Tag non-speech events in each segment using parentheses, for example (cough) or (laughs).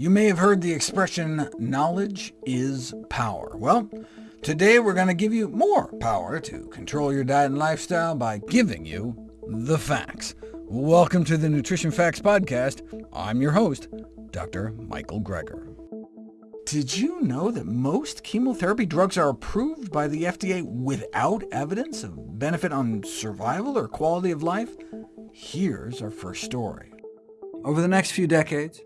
You may have heard the expression, knowledge is power. Well, today we're going to give you more power to control your diet and lifestyle by giving you the facts. Welcome to the Nutrition Facts Podcast. I'm your host, Dr. Michael Greger. Did you know that most chemotherapy drugs are approved by the FDA without evidence of benefit on survival or quality of life? Here's our first story. Over the next few decades,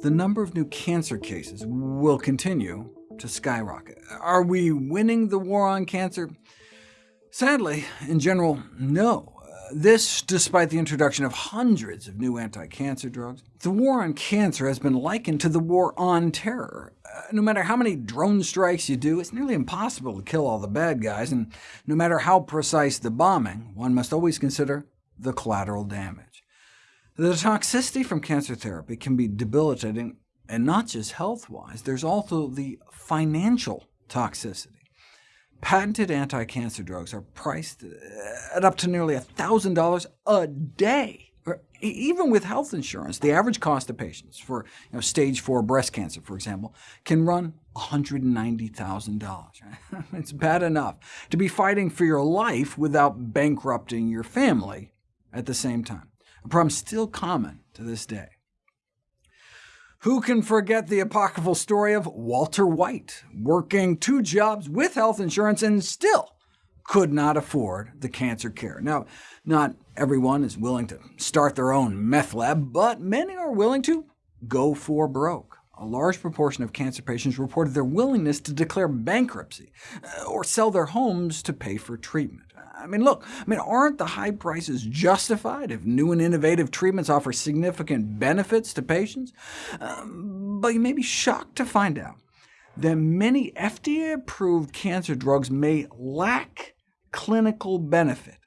the number of new cancer cases will continue to skyrocket. Are we winning the war on cancer? Sadly, in general, no. This despite the introduction of hundreds of new anti-cancer drugs. The war on cancer has been likened to the war on terror. Uh, no matter how many drone strikes you do, it's nearly impossible to kill all the bad guys, and no matter how precise the bombing, one must always consider the collateral damage. The toxicity from cancer therapy can be debilitating, and not just health-wise. There's also the financial toxicity. Patented anti-cancer drugs are priced at up to nearly $1,000 a day. Even with health insurance, the average cost of patients for you know, stage 4 breast cancer, for example, can run $190,000. (laughs) it's bad enough to be fighting for your life without bankrupting your family at the same time problem still common to this day. Who can forget the apocryphal story of Walter White, working two jobs with health insurance and still could not afford the cancer care? Now, not everyone is willing to start their own meth lab, but many are willing to go for broke. A large proportion of cancer patients reported their willingness to declare bankruptcy, uh, or sell their homes to pay for treatment. I mean, look, I mean, aren't the high prices justified if new and innovative treatments offer significant benefits to patients? Um, but you may be shocked to find out that many FDA-approved cancer drugs may lack clinical benefit.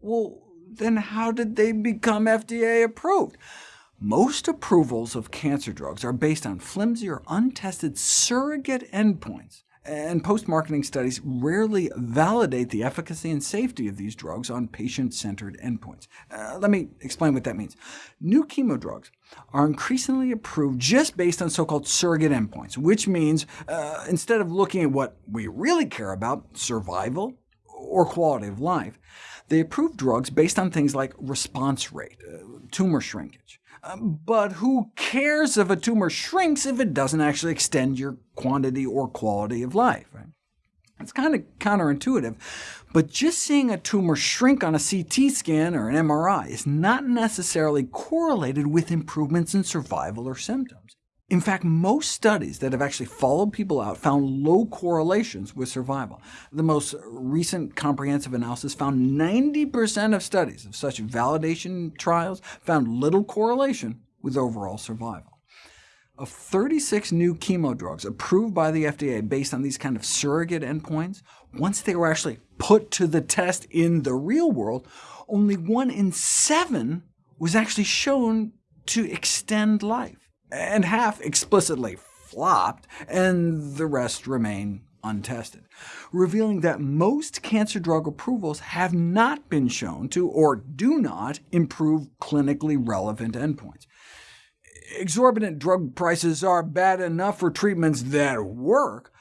Well, then how did they become FDA-approved? Most approvals of cancer drugs are based on flimsy or untested surrogate endpoints, and post-marketing studies rarely validate the efficacy and safety of these drugs on patient-centered endpoints. Uh, let me explain what that means. New chemo drugs are increasingly approved just based on so-called surrogate endpoints, which means uh, instead of looking at what we really care about, survival or quality of life, they approve drugs based on things like response rate, uh, tumor shrinkage, Um, but who cares if a tumor shrinks if it doesn't actually extend your quantity or quality of life? Right? It's kind of counterintuitive, but just seeing a tumor shrink on a CT scan or an MRI is not necessarily correlated with improvements in survival or symptoms. In fact, most studies that have actually followed people out found low correlations with survival. The most recent comprehensive analysis found 90% of studies of such validation trials found little correlation with overall survival. Of 36 new chemo drugs approved by the FDA based on these kind of surrogate endpoints, once they were actually put to the test in the real world, only one in seven was actually shown to extend life and half explicitly flopped, and the rest remain untested, revealing that most cancer drug approvals have not been shown to, or do not, improve clinically relevant endpoints. Exorbitant drug prices are bad enough for treatments that work,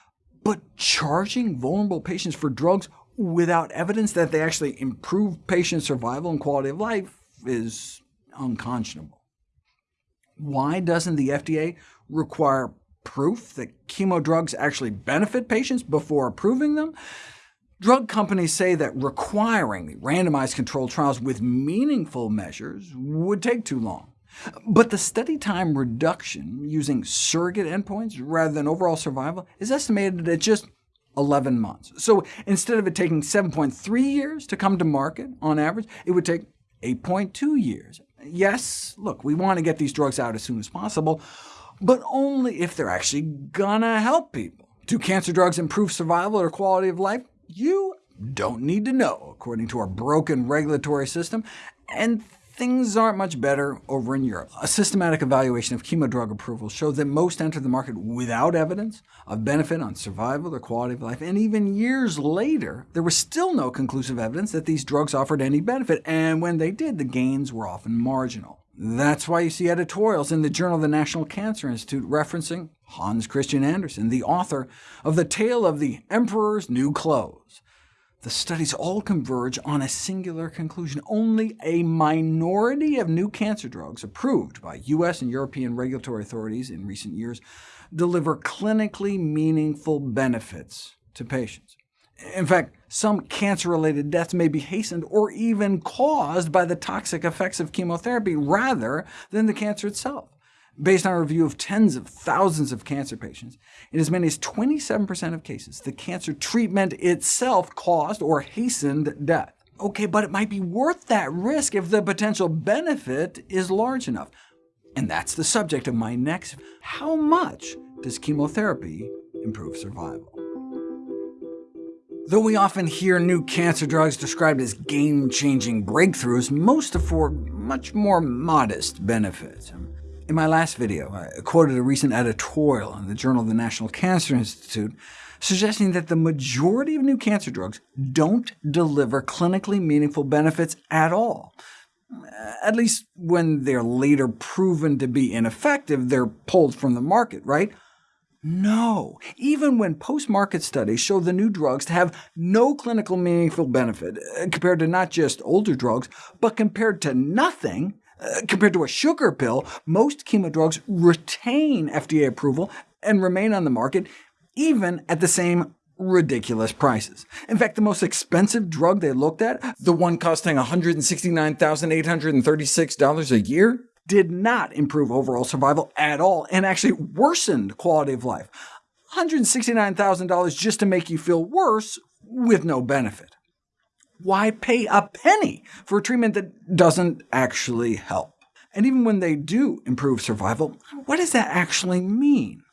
but charging vulnerable patients for drugs without evidence that they actually improve patient survival and quality of life is unconscionable. Why doesn't the FDA require proof that chemo drugs actually benefit patients before approving them? Drug companies say that requiring randomized controlled trials with meaningful measures would take too long. But the study time reduction using surrogate endpoints rather than overall survival is estimated at just 11 months. So instead of it taking 7.3 years to come to market on average, it would take 8.2 years. Yes, look, we want to get these drugs out as soon as possible, but only if they're actually gonna help people. Do cancer drugs improve survival or quality of life? You don't need to know, according to our broken regulatory system, and things aren't much better over in Europe. A systematic evaluation of chemo drug approvals showed that most entered the market without evidence of benefit on survival or quality of life, and even years later, there was still no conclusive evidence that these drugs offered any benefit, and when they did, the gains were often marginal. That's why you see editorials in the Journal of the National Cancer Institute referencing Hans Christian Andersen, the author of The Tale of the Emperor's New Clothes. The studies all converge on a singular conclusion. Only a minority of new cancer drugs approved by U.S. and European regulatory authorities in recent years deliver clinically meaningful benefits to patients. In fact, some cancer-related deaths may be hastened or even caused by the toxic effects of chemotherapy rather than the cancer itself. Based on a review of tens of thousands of cancer patients, in as many as 27% of cases, the cancer treatment itself caused or hastened death. OK, but it might be worth that risk if the potential benefit is large enough. And that's the subject of my next How much does chemotherapy improve survival? Though we often hear new cancer drugs described as game-changing breakthroughs, most afford much more modest benefits. In my last video, I quoted a recent editorial in the Journal of the National Cancer Institute suggesting that the majority of new cancer drugs don't deliver clinically meaningful benefits at all. At least when they're later proven to be ineffective, they're pulled from the market, right? No, even when post-market studies show the new drugs to have no clinical meaningful benefit, uh, compared to not just older drugs, but compared to nothing, uh, compared to a sugar pill, most chemo drugs retain FDA approval and remain on the market, even at the same ridiculous prices. In fact, the most expensive drug they looked at, the one costing $169,836 a year, did not improve overall survival at all, and actually worsened quality of life. $169,000 just to make you feel worse with no benefit. Why pay a penny for a treatment that doesn't actually help? And even when they do improve survival, what does that actually mean?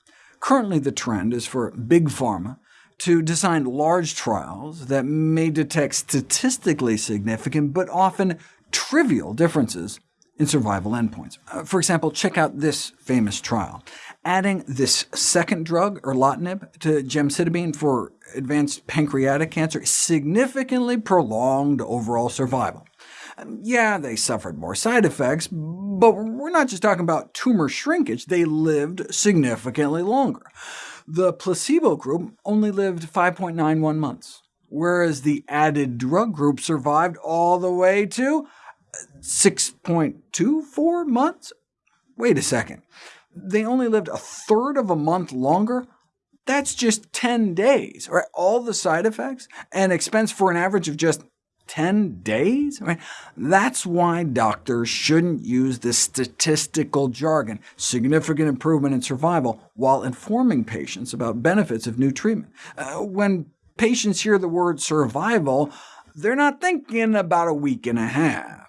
Currently, the trend is for Big Pharma to design large trials that may detect statistically significant but often trivial differences in survival endpoints. Uh, for example, check out this famous trial. Adding this second drug, erlotinib, to gemcitabine for advanced pancreatic cancer significantly prolonged overall survival. Um, yeah, they suffered more side effects, but we're not just talking about tumor shrinkage. They lived significantly longer. The placebo group only lived 5.91 months, whereas the added drug group survived all the way to 6.24 months? Wait a second. They only lived a third of a month longer? That's just 10 days. Right? All the side effects and expense for an average of just 10 days? That's why doctors shouldn't use this statistical jargon, significant improvement in survival, while informing patients about benefits of new treatment. Uh, when patients hear the word survival, they're not thinking about a week and a half.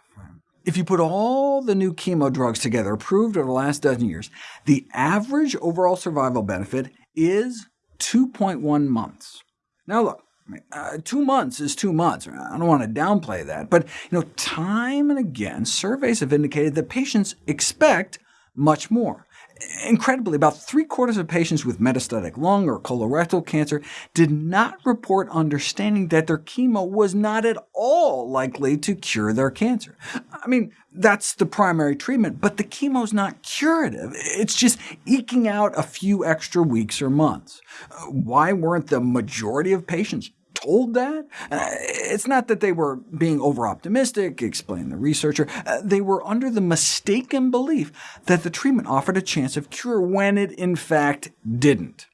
If you put all the new chemo drugs together approved over the last dozen years, the average overall survival benefit is 2.1 months. Now look, uh, two months is two months. I don't want to downplay that, but you know, time and again, surveys have indicated that patients expect much more. Incredibly, about three-quarters of patients with metastatic lung or colorectal cancer did not report understanding that their chemo was not at all likely to cure their cancer. I mean, that's the primary treatment, but the chemo is not curative. It's just eking out a few extra weeks or months. Uh, why weren't the majority of patients told that? Uh, it's not that they were being over-optimistic, explained the researcher. Uh, they were under the mistaken belief that the treatment offered a chance of cure when it in fact didn't.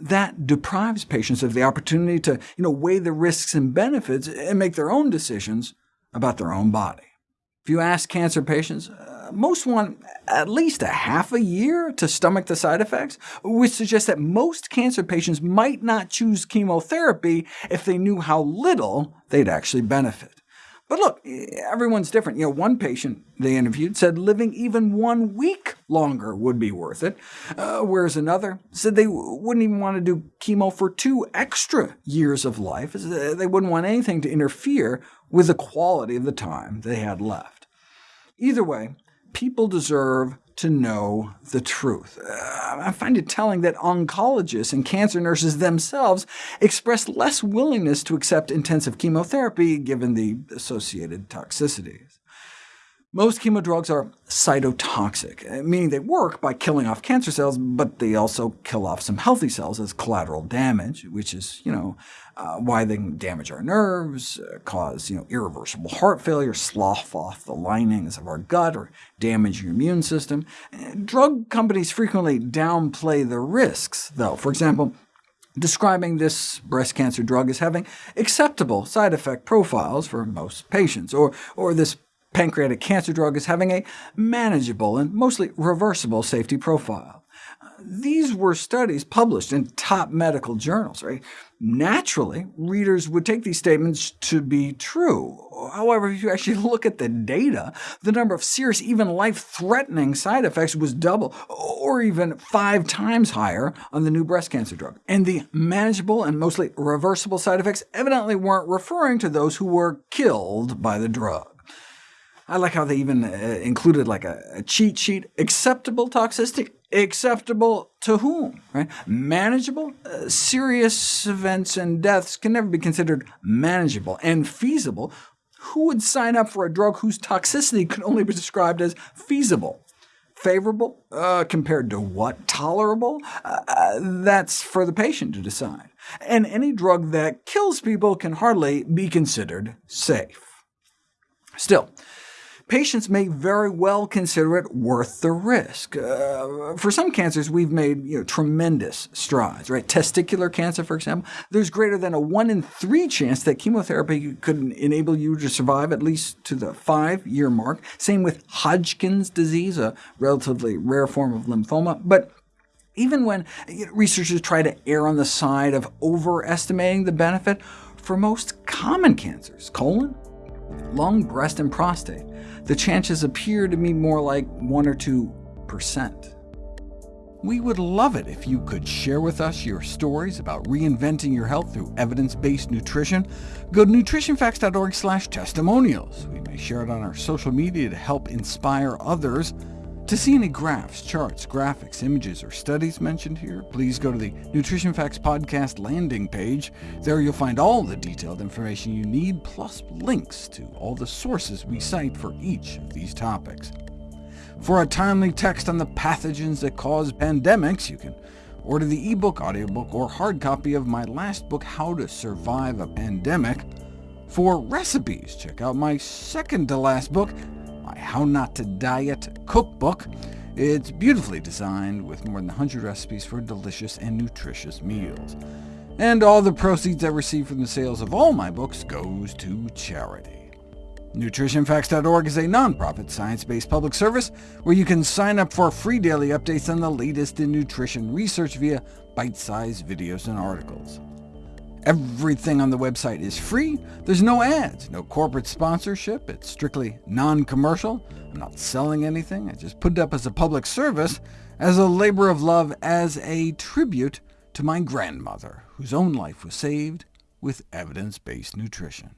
That deprives patients of the opportunity to you know, weigh the risks and benefits and make their own decisions about their own body. If you ask cancer patients, uh, most want at least a half a year to stomach the side effects, which suggests that most cancer patients might not choose chemotherapy if they knew how little they'd actually benefit. But look, everyone's different. You know, one patient they interviewed said living even one week longer would be worth it, uh, whereas another said they wouldn't even want to do chemo for two extra years of life. They wouldn't want anything to interfere with the quality of the time they had left. Either way, people deserve to know the truth. Uh, I find it telling that oncologists and cancer nurses themselves express less willingness to accept intensive chemotherapy given the associated toxicities. Most chemo drugs are cytotoxic, uh, meaning they work by killing off cancer cells, but they also kill off some healthy cells as collateral damage, which is you know, uh, why they can damage our nerves, uh, cause you know, irreversible heart failure, slough off the linings of our gut, or damage your immune system. Drug companies frequently downplay the risks, though. For example, describing this breast cancer drug as having acceptable side effect profiles for most patients, or, or this pancreatic cancer drug as having a manageable and mostly reversible safety profile. These were studies published in top medical journals. Right? Naturally, readers would take these statements to be true. However, if you actually look at the data, the number of serious, even life-threatening side effects was double, or even five times higher on the new breast cancer drug. And the manageable and mostly reversible side effects evidently weren't referring to those who were killed by the drug. I like how they even uh, included like a, a, cheat sheet. Acceptable toxicity? Acceptable to whom? Right? Manageable? Uh, serious events and deaths can never be considered manageable. And feasible? Who would sign up for a drug whose toxicity could only be described as feasible? Favorable? Uh, compared to what? Tolerable? Uh, uh, that's for the patient to decide. And any drug that kills people can hardly be considered safe. Still, patients may very well consider it worth the risk. Uh, for some cancers, we've made you know, tremendous strides. Right? Testicular cancer, for example, there's greater than a 1 in 3 chance that chemotherapy could enable you to survive at least to the five-year mark. Same with Hodgkin's disease, a relatively rare form of lymphoma. But even when researchers try to err on the side of overestimating the benefit, for most common cancers, colon, lung, breast, and prostate, the chances appear to be more like 1 or 2%. We would love it if you could share with us your stories about reinventing your health through evidence-based nutrition. Go to nutritionfacts.org testimonials. We may share it on our social media to help inspire others. To see any graphs, charts, graphics, images, or studies mentioned here, please go to the Nutrition Facts Podcast landing page. There you'll find all the detailed information you need, plus links to all the sources we cite for each of these topics. For a timely text on the pathogens that cause pandemics, you can order the ebook, audiobook, or hard copy of my last book, How to Survive a Pandemic. For recipes, check out my second-to-last book, How Not to Diet cookbook. It's beautifully designed with more than 100 recipes for delicious and nutritious meals. And all the proceeds I receive from the sales of all my books goes to charity. NutritionFacts.org is a nonprofit, science-based public service where you can sign up for free daily updates on the latest in nutrition research via bite-sized videos and articles. Everything on the website is free. There's no ads, no corporate sponsorship. It's strictly non-commercial. I'm not selling anything. I just put it up as a public service, as a labor of love, as a tribute to my grandmother, whose own life was saved with evidence-based nutrition.